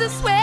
to swear.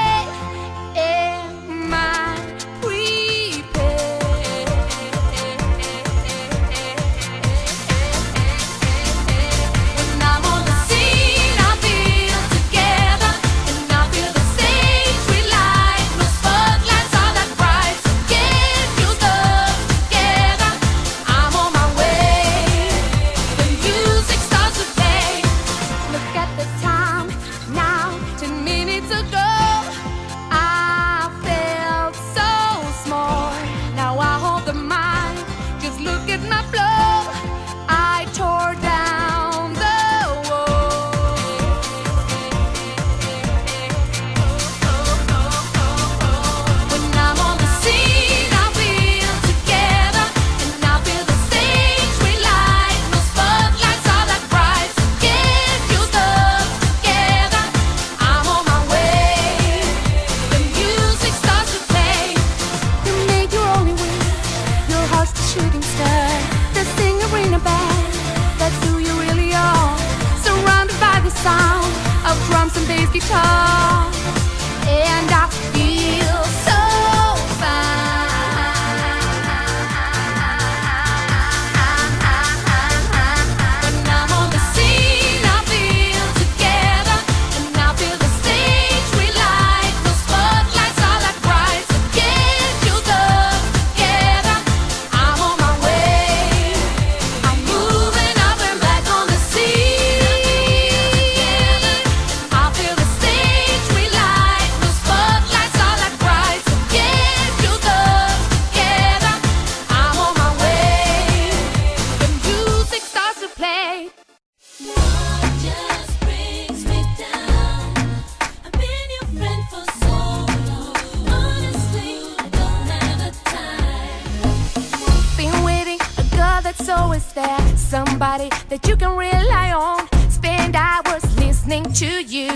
somebody that you can rely on. Spend hours listening to you.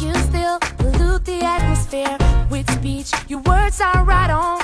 You still pollute the atmosphere with speech. Your words are right on.